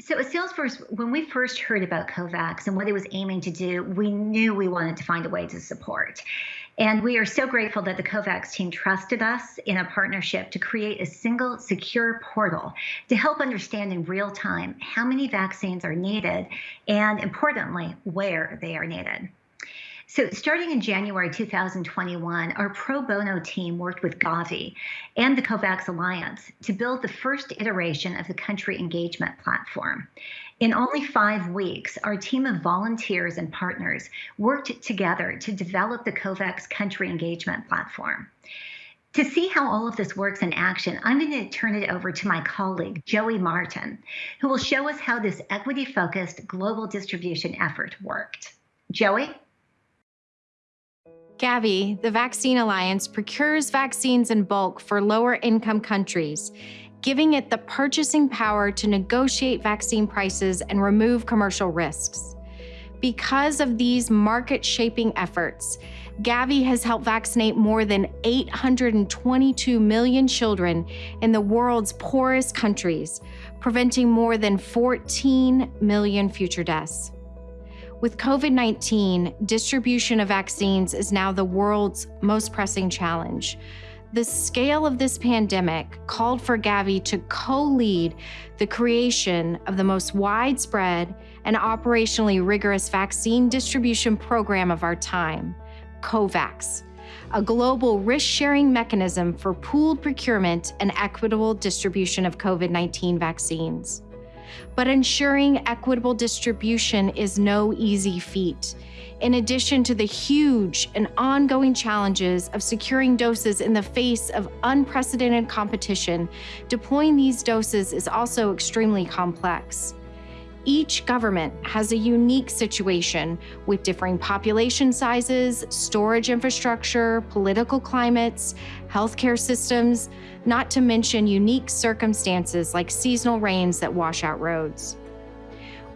So at Salesforce, when we first heard about COVAX and what it was aiming to do, we knew we wanted to find a way to support. And we are so grateful that the COVAX team trusted us in a partnership to create a single secure portal to help understand in real time how many vaccines are needed and, importantly, where they are needed. So, starting in January 2021, our pro bono team worked with Gavi and the COVAX Alliance to build the first iteration of the country engagement platform. In only five weeks, our team of volunteers and partners worked together to develop the COVAX country engagement platform. To see how all of this works in action, I'm going to turn it over to my colleague, Joey Martin, who will show us how this equity focused global distribution effort worked. Joey? Gavi, the Vaccine Alliance, procures vaccines in bulk for lower income countries, giving it the purchasing power to negotiate vaccine prices and remove commercial risks. Because of these market shaping efforts, Gavi has helped vaccinate more than 822 million children in the world's poorest countries, preventing more than 14 million future deaths. With COVID 19, distribution of vaccines is now the world's most pressing challenge. The scale of this pandemic called for Gavi to co lead the creation of the most widespread and operationally rigorous vaccine distribution program of our time, COVAX, a global risk sharing mechanism for pooled procurement and equitable distribution of COVID 19 vaccines. But ensuring equitable distribution is no easy feat. In addition to the huge and ongoing challenges of securing doses in the face of unprecedented competition, deploying these doses is also extremely complex. Each government has a unique situation with differing population sizes, storage infrastructure, political climates, healthcare systems, not to mention unique circumstances like seasonal rains that wash out roads.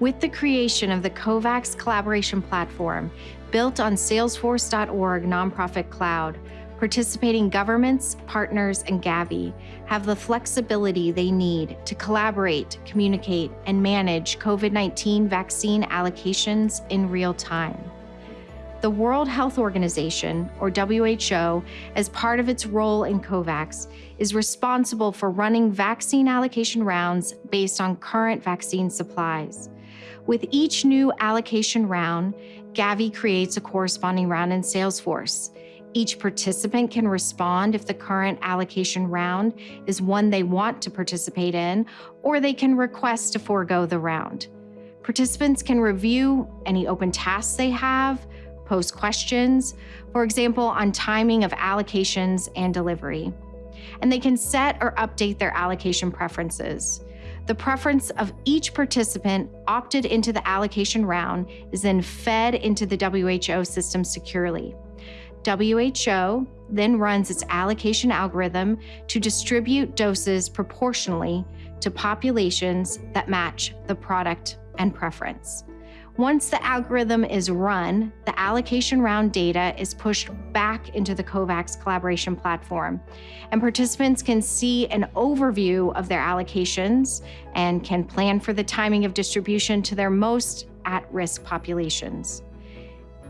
With the creation of the COVAX collaboration platform, built on Salesforce.org nonprofit cloud, participating governments, partners, and Gavi have the flexibility they need to collaborate, communicate, and manage COVID 19 vaccine allocations in real time. The World Health Organization, or WHO, as part of its role in COVAX, is responsible for running vaccine allocation rounds based on current vaccine supplies. With each new allocation round, Gavi creates a corresponding round in Salesforce. Each participant can respond if the current allocation round is one they want to participate in, or they can request to forego the round. Participants can review any open tasks they have, post questions, for example, on timing of allocations and delivery. And they can set or update their allocation preferences. The preference of each participant opted into the allocation round is then fed into the WHO system securely. WHO then runs its allocation algorithm to distribute doses proportionally to populations that match the product and preference. Once the algorithm is run, the allocation round data is pushed back into the COVAX collaboration platform, and participants can see an overview of their allocations and can plan for the timing of distribution to their most at risk populations.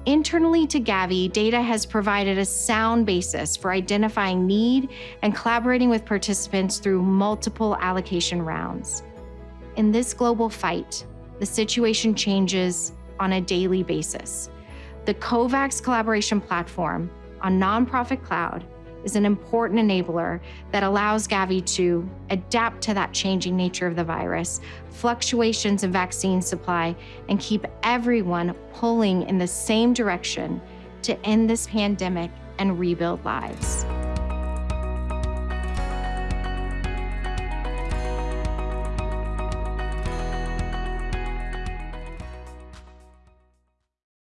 Internally to Gavi, data has provided a sound basis for identifying need and collaborating with participants through multiple allocation rounds. In this global fight, the situation changes on a daily basis. The COVAX collaboration platform on Nonprofit Cloud is an important enabler that allows Gavi to adapt to that changing nature of the virus, fluctuations in vaccine supply, and keep everyone pulling in the same direction to end this pandemic and rebuild lives.